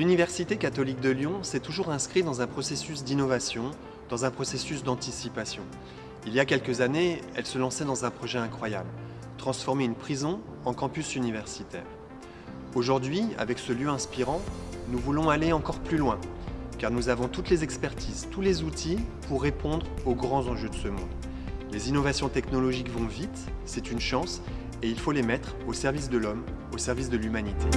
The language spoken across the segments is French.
l'Université catholique de Lyon s'est toujours inscrite dans un processus d'innovation, dans un processus d'anticipation. Il y a quelques années, elle se lançait dans un projet incroyable, transformer une prison en campus universitaire. Aujourd'hui, avec ce lieu inspirant, nous voulons aller encore plus loin, car nous avons toutes les expertises, tous les outils pour répondre aux grands enjeux de ce monde. Les innovations technologiques vont vite, c'est une chance, et il faut les mettre au service de l'homme, au service de l'humanité.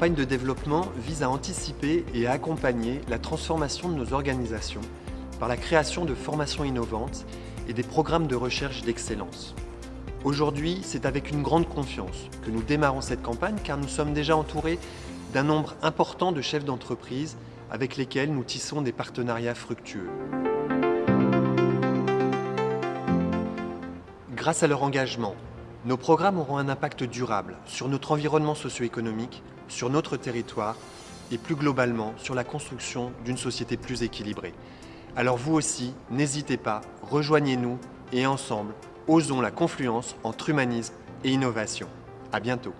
Campagne de développement vise à anticiper et à accompagner la transformation de nos organisations par la création de formations innovantes et des programmes de recherche d'excellence. Aujourd'hui, c'est avec une grande confiance que nous démarrons cette campagne car nous sommes déjà entourés d'un nombre important de chefs d'entreprise avec lesquels nous tissons des partenariats fructueux. Grâce à leur engagement, nos programmes auront un impact durable sur notre environnement socio-économique, sur notre territoire et plus globalement sur la construction d'une société plus équilibrée. Alors vous aussi, n'hésitez pas, rejoignez-nous et ensemble, osons la confluence entre humanisme et innovation. À bientôt.